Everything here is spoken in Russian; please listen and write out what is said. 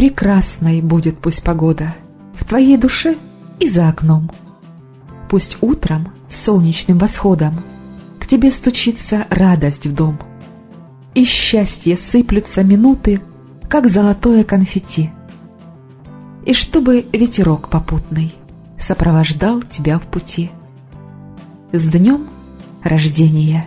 Прекрасной будет пусть погода в твоей душе и за окном. Пусть утром с солнечным восходом к тебе стучится радость в дом. И счастье сыплются минуты, как золотое конфетти. И чтобы ветерок попутный сопровождал тебя в пути. С днем рождения!